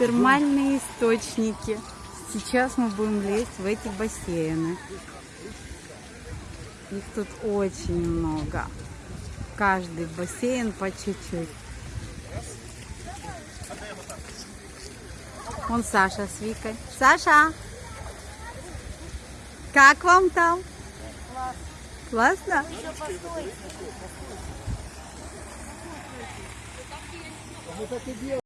Термальные источники. Сейчас мы будем лезть в эти бассейны. Их тут очень много. Каждый бассейн по чуть-чуть. Вон Саша с Викой. Саша! Как вам там? Классно.